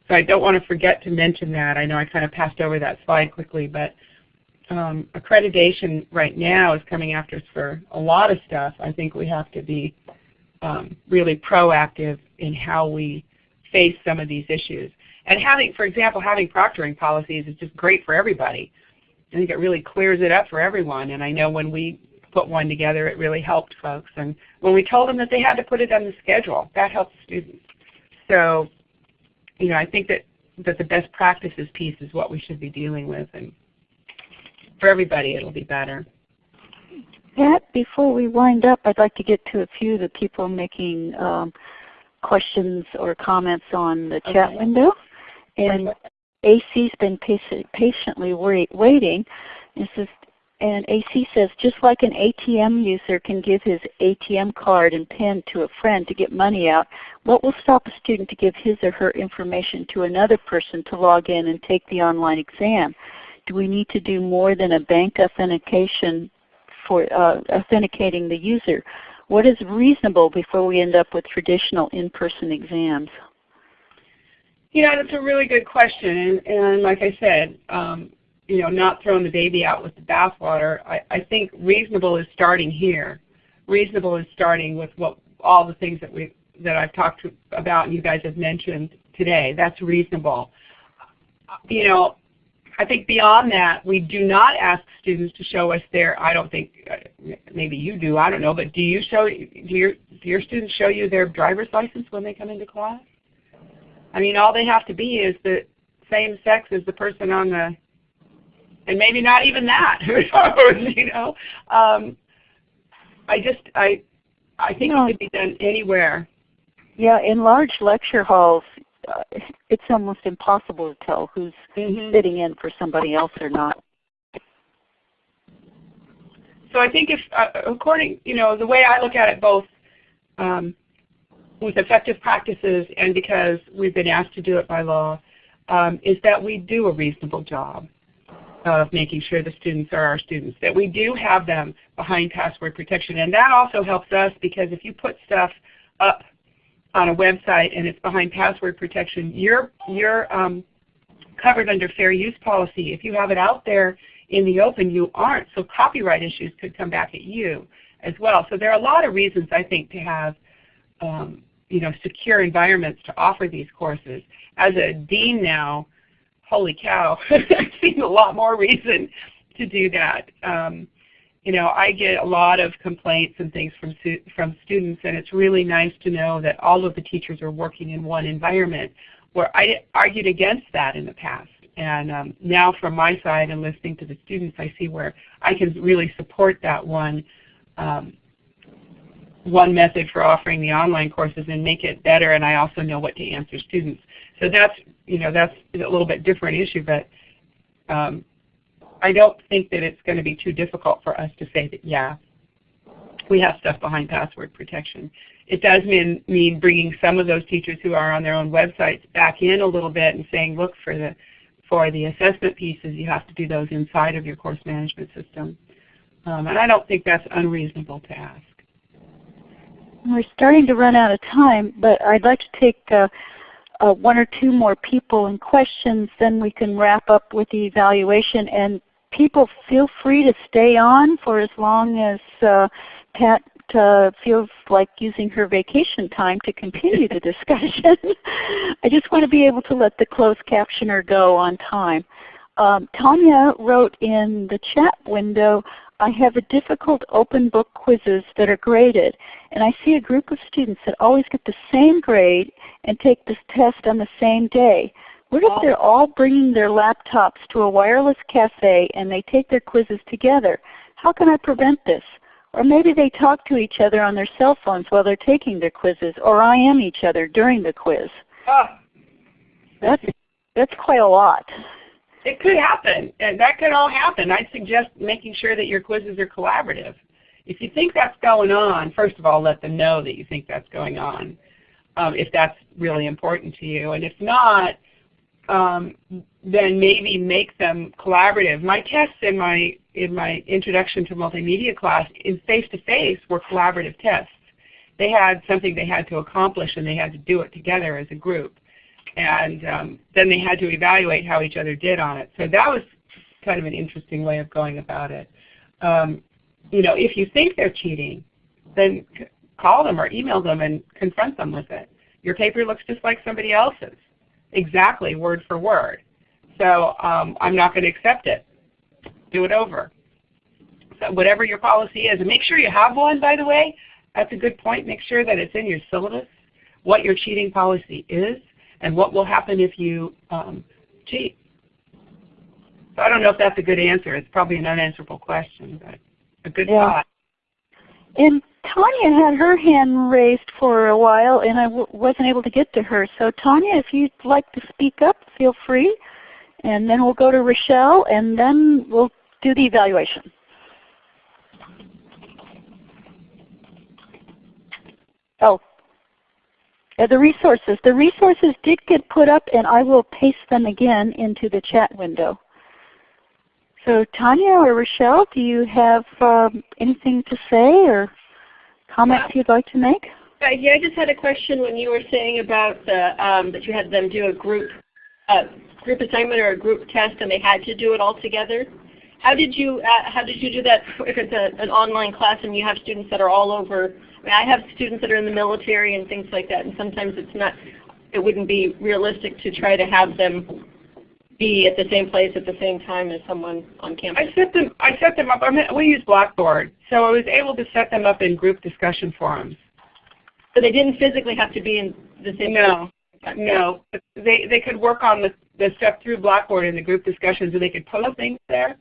So I don't want to forget to mention that. I know I kind of passed over that slide quickly, but um, accreditation right now is coming after us for a lot of stuff. I think we have to be um, really proactive in how we face some of these issues. And having, for example, having proctoring policies is just great for everybody. I think it really clears it up for everyone. And I know when we put one together, it really helped folks. And when we told them that they had to put it on the schedule, that helped students. So, you know, I think that, that the best practices piece is what we should be dealing with. And for everybody, it'll be better. Pat, before we wind up, I'd like to get to a few of the people making um, questions or comments on the chat Okay. window. And AC's been patient, patiently wait, waiting. It says, and AC says, just like an ATM user can give his ATM card and PIN to a friend to get money out, what will stop a student to give his or her information to another person to log in and take the online exam? Do we need to do more than a bank authentication for uh, authenticating the user? What is reasonable before we end up with traditional in-person exams? You know, that's a really good question. And, and like I said, um, you know, not throwing the baby out with the bathwater. I, I think reasonable is starting here. Reasonable is starting with what all the things that we that I've talked to, about and you guys have mentioned today. That's reasonable. You know, I think beyond that, we do not ask students to show us their. I don't think uh, maybe you do. I don't know, but do you show? Do your do your students show you their driver's license when they come into class? I mean, all they have to be is the same sex as the person on the and maybe not even that. [laughs] Who knows? You know, um, I just I I think No. it could be done anywhere. Yeah, in large lecture halls, uh, [laughs] it's almost impossible to tell who's Mhm. sitting in for somebody else or not. So I think if uh, according you know the way I look at it, both um, with effective practices and because we've been asked to do it by law, um, is that we do a reasonable job of making sure the students are our students, that we do have them behind password protection. And that also helps us because if you put stuff up on a website and it's behind password protection, you're, you're um, covered under fair use policy. If you have it out there in the open, you aren't. So copyright issues could come back at you as well. So there are a lot of reasons I think to have um, you know, secure environments to offer these courses. As a dean now, holy cow, [laughs] I've seen a lot more reason to do that. Um, you know, I get a lot of complaints and things from from students, and it's really nice to know that all of the teachers are working in one environment. Where I argued against that in the past, and um, now from my side and listening to the students, I see where I can really support that one um, one method for offering the online courses and make it better and I also know what to answer students. So that's, you know, that's a little bit different issue, but um, I don't think that it's going to be too difficult for us to say that, yeah, we have stuff behind password protection. It does mean, mean bringing some of those teachers who are on their own websites back in a little bit and saying, look, for the, for the assessment pieces, you have to do those inside of your course management system. Um, and I don't think that's unreasonable to ask. We're starting to run out of time, but I'd like to take uh, uh, one or two more people and questions, then we can wrap up with the evaluation. And people feel free to stay on for as long as uh, Pat uh, feels like using her vacation time to continue the [laughs] discussion. [laughs] I just want to be able to let the closed captioner go on time. Um, Tanya wrote in the chat window, I have a difficult open book quizzes that are graded, and I see a group of students that always get the same grade and take this test on the same day. What if they're all bringing their laptops to a wireless cafe and they take their quizzes together? How can I prevent this? Or maybe they talk to each other on their cell phones while they're taking their quizzes, or I am each other during the quiz. Ah. That's, that's quite a lot. It could happen, and that could all happen. I'd suggest making sure that your quizzes are collaborative. If you think that's going on, first of all, let them know that you think that's going on, um, if that's really important to you. And if not, um, then maybe make them collaborative. My tests in my in my introduction to multimedia class in face-to-face -face were collaborative tests. They had something they had to accomplish and they had to do it together as a group and um, then they had to evaluate how each other did on it. So that was kind of an interesting way of going about it. Um, you know, if you think they're cheating, then call them or email them and confront them with it. Your paper looks just like somebody else's, exactly word for word. So um, I'm not going to accept it. Do it over. So whatever your policy is, and make sure you have one, by the way. That's a good point. Make sure that it's in your syllabus, what your cheating policy is, and what will happen if you um, cheat? So I don't know if that's a good answer. It's probably an unanswerable question, but a good yeah. thought. And Tanya had her hand raised for a while, and I w wasn't able to get to her. So Tanya, if you'd like to speak up, feel free. And then we'll go to Rochelle, and then we'll do the evaluation. Oh, the resources. The resources did get put up and I will paste them again into the chat window. So Tanya or Rochelle, do you have um, anything to say or comments you'd like to make? Uh, yeah, I just had a question when you were saying about the, um, that you had them do a group uh, group assignment or a group test and they had to do it all together. How did you uh, how did you do that [laughs] if it's a, an online class and you have students that are all over I have students that are in the military and things like that, and sometimes it's not, it wouldn't be realistic to try to have them be at the same place at the same time as someone on campus. I set them. I set them up. I mean, we use Blackboard, so I was able to set them up in group discussion forums. So they didn't physically have to be in the same. No, no. They they could work on the the stuff through Blackboard in the group discussions, and they could pull up things there.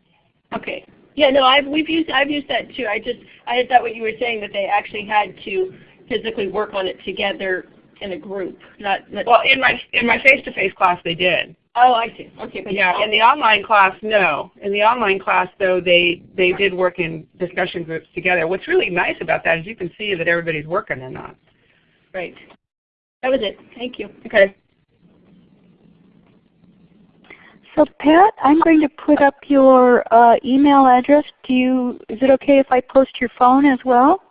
Okay. Yeah, no, I've we've used I've used that too. I just I thought what you were saying that they actually had to physically work on it together in a group, not, not well in my in my face-to-face -face class they did. Oh, I see. Okay, but yeah, in the online class, no. In the online class, though, they they did work in discussion groups together. What's really nice about that is you can see that everybody's working and not Right. That was it. Thank you. Okay. So Pat, I'm going to put up your uh, email address. Do you? Is it okay if I post your phone as well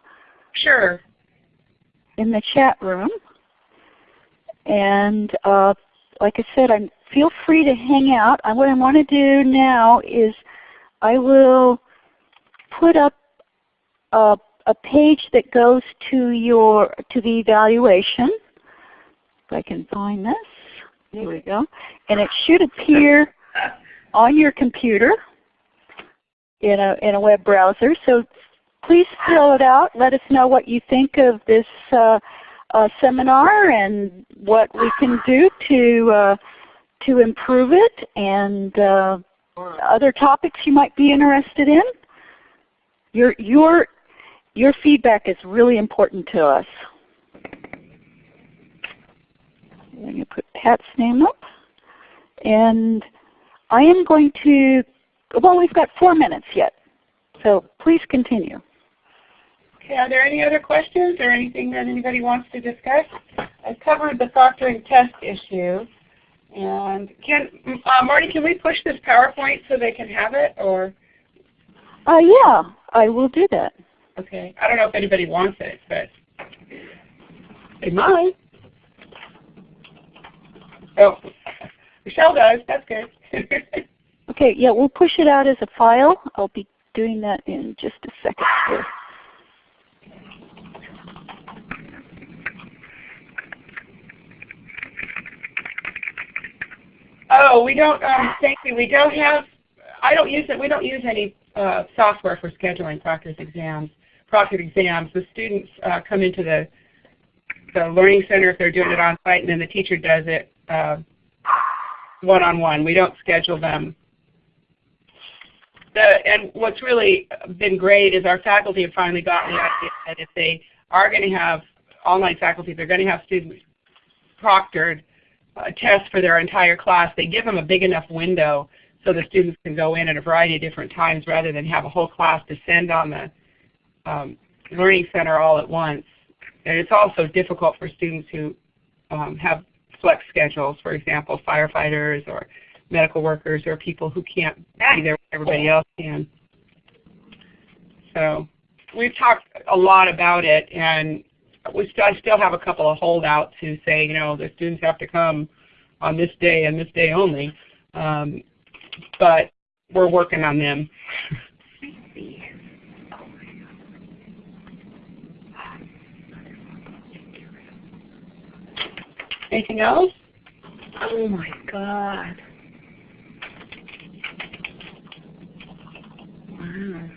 Sure. in the chat room? And uh, like I said, I'm feel free to hang out. Uh, what I want to do now is I will put up a, a page that goes to your to the evaluation. If I can find this. There we go. And it should appear on your computer in a, in a web browser. So please fill it out. Let us know what you think of this uh, uh, seminar and what we can do to, uh, to improve it and uh, other topics you might be interested in. Your, your, your feedback is really important to us. I'm going to put Pat's name up. And I am going to, well we've got four minutes yet, so please continue. Okay, are there any other questions or anything that anybody wants to discuss? I've covered the proctoring test issue. And can, uh, Marty, can we push this PowerPoint so they can have it or? Uh, yeah, I will do that. Okay, I don't know if anybody wants it, but they might. Oh, Michelle does, that's good. [laughs] okay, yeah, we'll push it out as a file. I'll be doing that in just a second here. Oh, we don't, um, thank you. We don't have, I don't use it, we don't use any uh, software for scheduling proctored exams. Proctored exams, the students uh, come into the, the Learning Center if they're doing it on site and then the teacher does it uh, one-on-one. We don't schedule them. The, and what's really been great is our faculty have finally gotten the idea that if they are going to have online faculty, they're going to have students proctored uh, tests for their entire class, they give them a big enough window so the students can go in at a variety of different times rather than have a whole class descend on the um, Learning Center all at once. And it's also difficult for students who um, have flex schedules, for example, firefighters or medical workers or people who can't be there when everybody else can. So we've talked a lot about it and I still have a couple of holdouts who say, you know, the students have to come on this day and this day only. Um, but we're working on them. Anything else? Oh my God. Wow.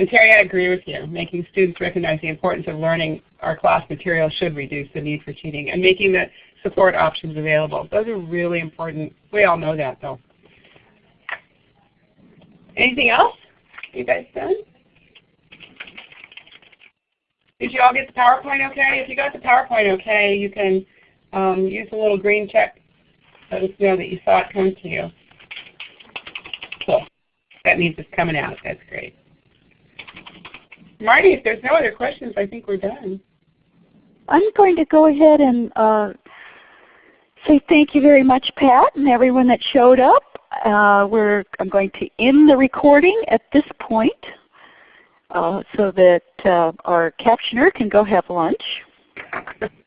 And Terry, I agree with you. Making students recognize the importance of learning our class material should reduce the need for cheating and making the support options available. Those are really important. We all know that though. Anything else? You guys done? Did you all get the PowerPoint okay? If you got the PowerPoint okay, you can um, use the little green check. Let us know that you saw it come to you. Cool. That means it's coming out. That's great. Marty, if there's no other questions, I think we're done. I'm going to go ahead and uh, say thank you very much, Pat, and everyone that showed up. Uh, we're, I'm going to end the recording at this point uh, so that uh, our captioner can go have lunch. [laughs]